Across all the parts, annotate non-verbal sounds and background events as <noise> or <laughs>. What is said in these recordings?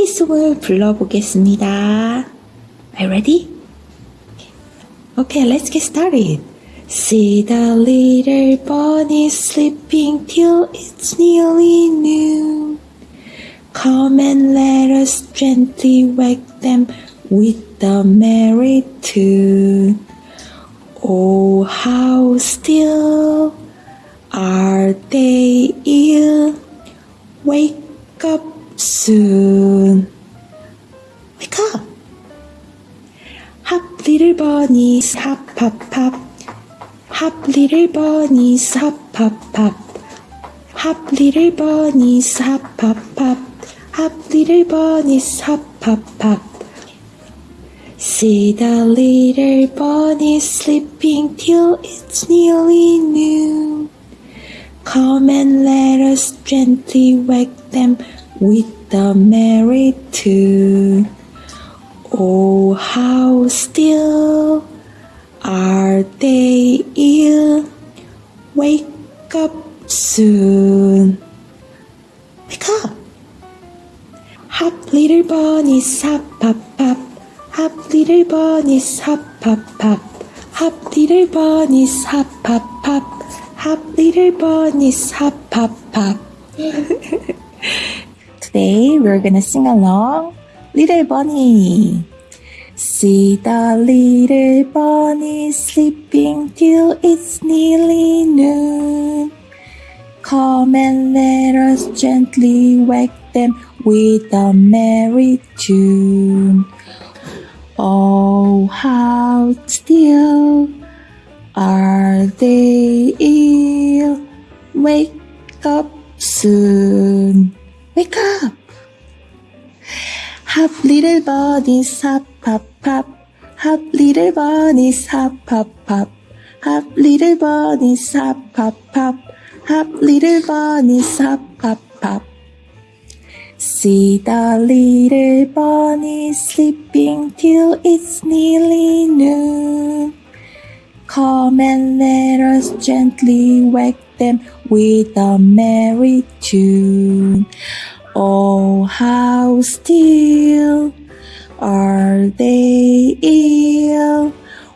토끼송을 불러보겠습니다. Are you ready? Okay, let's get started. See the little bunny sleeping till it's nearly noon. Come and let us gently wake them with the merry tune. Oh, how still are they ill? Wake up soon. Wake up. Hop, little bunnies, hop, hop, hop. Hop, little bunnies, hop, hop, hop. Hop, little bunnies, hop, hop, hop. Hop, little bunnies, hop, hop, hop. See the little bunnies sleeping till it's nearly noon. Come and let us gently wake them with the merry tune. Oh, how still are they ill? Wake up soon. Wake up! Hop, little bunnies, hop, hop, hop. Hop, little bunnies, hop, hop, hop. Hop, little bunnies, hop, hop, hop. Hop, little bunnies, <laughs> hop, hop, hop. Today we're gonna sing along Little Bunny. See the little bunny sleeping till it's nearly noon. Come and let us gently wake them with a merry tune. Oh, how still are they? Wake up soon. Wake up! Hop, little bunnies, hop, hop, hop. Hop, little bunnies, hop, hop, hop. Hop, little bunnies, hop, hop, hop. Hop, little bunnies, hop, hop, hop. See the little bunny sleeping till it's nearly noon. Come and let us gently wake them with a merry tune. Oh, how still are they ill?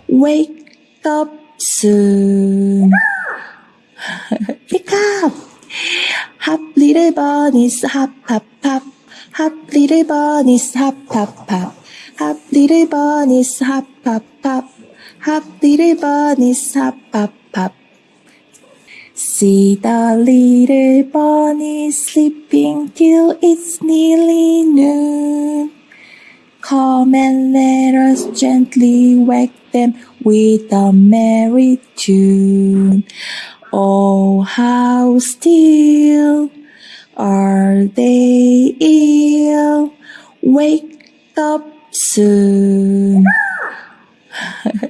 Wake up soon. <laughs> Wake up! Hop, little bunnies, hop, hop, hop. Hop, little bunnies, hop, hop, hop. Hop, little bunnies, hop, hop, hop. Hop, little bunnies, hop, hop, hop. See the little bunny sleeping till it's nearly noon. Come and let us gently wake them with a merry tune. Oh, how still are they ill? Wake up soon. <laughs>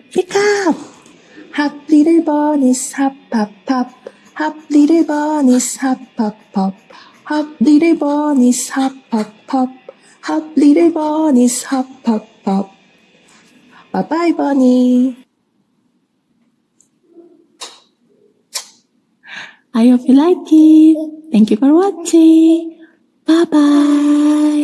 Hop, little bunnies, hop, hop, hop. Hop, little bunnies, hop, hop, hop. Hop, little bunnies, hop, hop, hop. Hop, little bunnies, hop, hop, hop. Bye-bye, bunny. I hope you like it. Thank you for watching. Bye-bye.